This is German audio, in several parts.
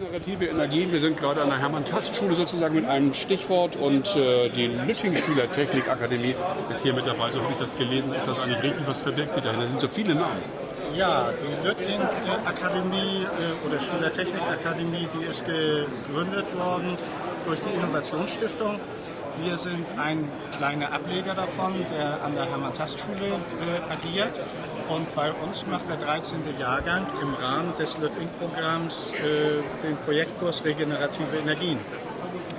Regenerative Energien. Wir sind gerade an der Hermann-Tast-Schule sozusagen mit einem Stichwort und äh, die Lütting-Schüler Technikakademie ist hier mit dabei. So habe ich das gelesen. Ist das eigentlich richtig? Was verbirgt sich dahinter? Da sind so viele Namen. Ja, die Lütting-Akademie äh, oder Schülertechnikakademie, die ist gegründet worden durch die Innovationsstiftung. Wir sind ein kleiner Ableger davon, der an der Hermann-Tast-Schule äh, agiert. Und bei uns macht der 13. Jahrgang im Rahmen des LÖTING-Programms äh, den Projektkurs Regenerative Energien.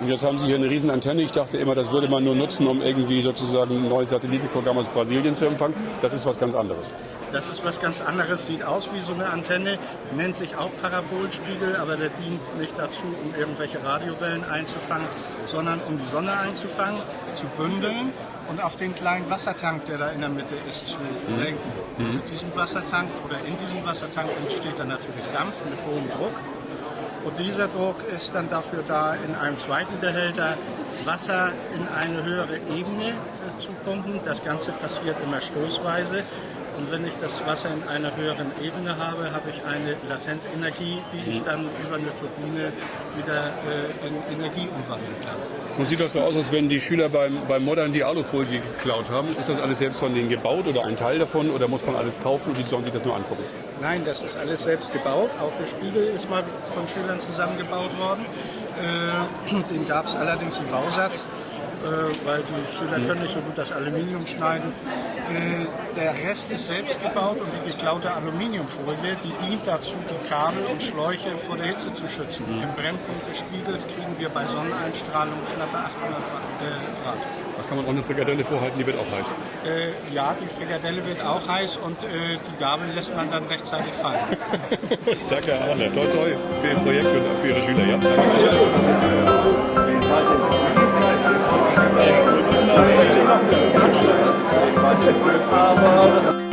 Und jetzt haben Sie hier eine riesen Antenne. Ich dachte immer, das würde man nur nutzen, um irgendwie sozusagen ein neues Satellitenprogramm aus Brasilien zu empfangen. Das ist was ganz anderes. Das ist was ganz anderes, sieht aus wie so eine Antenne, nennt sich auch Parabolspiegel, aber der dient nicht dazu, um irgendwelche Radiowellen einzufangen, sondern um die Sonne einzufangen, zu bündeln und auf den kleinen Wassertank, der da in der Mitte ist, zu lenken. Mhm. Mit diesem Wassertank oder in diesem Wassertank entsteht dann natürlich Dampf mit hohem Druck. Und dieser Druck ist dann dafür da, in einem zweiten Behälter Wasser in eine höhere Ebene äh, zu pumpen. Das Ganze passiert immer stoßweise. Und wenn ich das Wasser in einer höheren Ebene habe, habe ich eine Latentenergie, die ich dann über eine Turbine wieder äh, in Energie umwandeln kann. Und sieht das so aus, als wenn die Schüler beim, beim Modern die Alufolie geklaut haben? Ist das alles selbst von denen gebaut oder ein Teil davon oder muss man alles kaufen und die sollen sich das nur angucken? Nein, das ist alles selbst gebaut. Auch der Spiegel ist mal von Schülern zusammengebaut worden. Äh, den gab es allerdings im Bausatz. Äh, weil die Schüler mhm. können nicht so gut das Aluminium schneiden. Äh, der Rest ist selbst gebaut und die geklaute Aluminiumfolie, die dient dazu, die Kabel und Schläuche vor der Hitze zu schützen. Mhm. Im Brennpunkt des Spiegels kriegen wir bei Sonneneinstrahlung schlappe 800 äh, Grad. Da kann man auch eine Frikadelle vorhalten, die wird auch heiß. Äh, ja, die Frikadelle wird auch heiß und äh, die Gabel lässt man dann rechtzeitig fallen. Danke, Arne. Toi, toi für Ihr Projekt und für Ihre Schüler. Ja? Danke. Project a Power.